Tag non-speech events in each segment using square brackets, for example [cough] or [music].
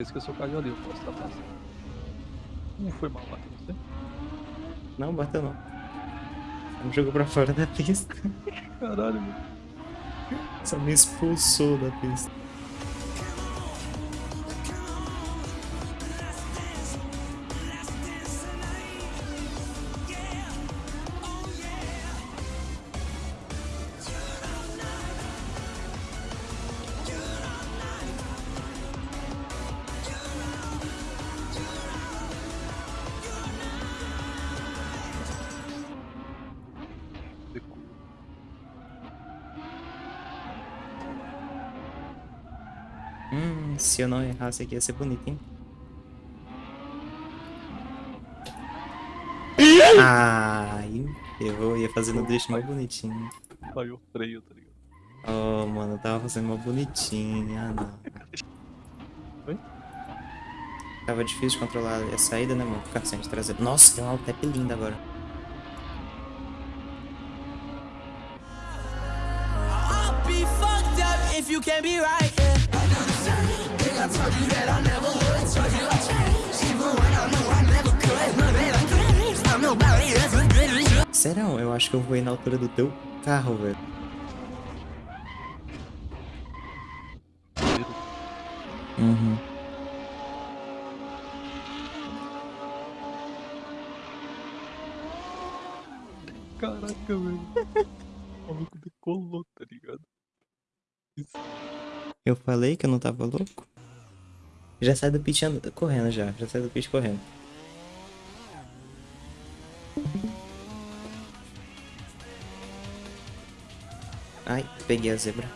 Esqueceu o carro ali, eu posso estar passando. Não foi mal, bateu você? Não, bateu não. Só me jogou pra fora da pista. Caralho, mano. Só me expulsou da pista. Hum, se eu não errasse aqui ia ser bonito, hein? Ai, eu ia fazendo o drift mais bonitinho. Caiu o freio, tá ligado? Oh, mano, eu tava fazendo uma bonitinha. Ah, não. Oi? Tava difícil de controlar a saída, né, mano? Ficar sem trazer. Nossa, tem uma Altep linda agora. I'll be fucked up if you can't be right. Serão? eu acho que eu voei na altura do teu carro, velho. Uhum. Caraca, velho. O maluco decolou, tá ligado? Eu falei que eu não tava louco? Já sai do pit and- correndo já. Já sai do pit correndo. Ai, peguei a zebra.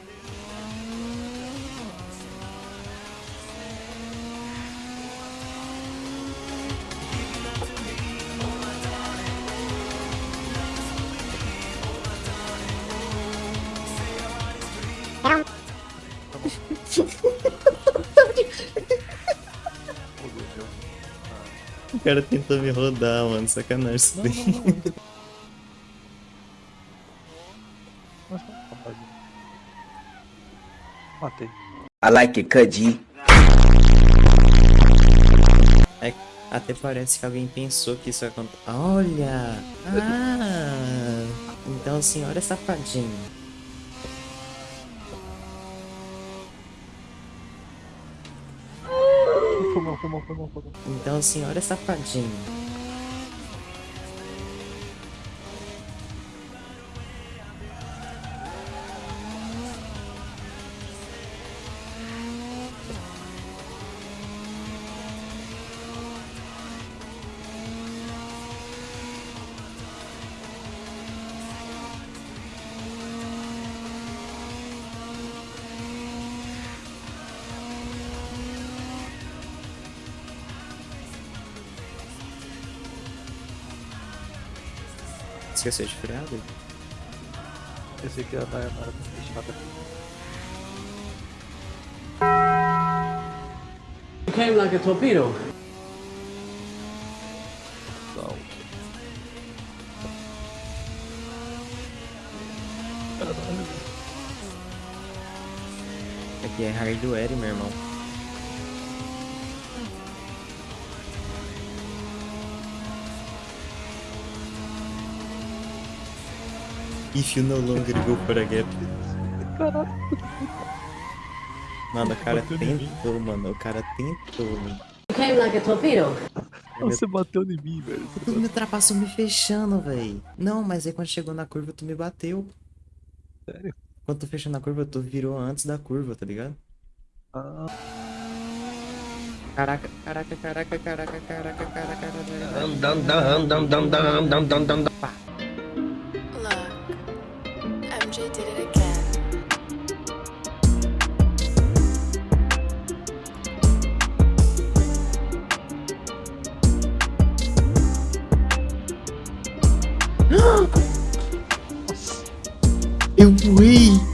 [laughs] cara tentou me rodar, mano. Sacanagem isso daí. Matei. I like it. É, até parece que alguém pensou que isso ia acontecer. Olha! Ah! Então a senhora é safadinha. Foi mal, foi mal. Então senhora safadinha. Esqueceu de frear, David? Pensei que ia dar hora de deixar. You came like a torpedo. Não. Aqui é hardware, meu irmão. If you no longer go for a gap. Caralho. Mano, o cara tentou, mano. O cara tentou, mano. You came like a torpedo. Você bateu em mim, velho. Você Tu me ultrapassou me fechando, véi. Não, mas aí quando chegou na curva, tu me bateu. Sério? Quando tu fechou na curva, tu virou antes da curva, tá ligado? Ah, Caraca, caraca, caraca, caraca, caraca, caraca, caraca. Dum Eu voei!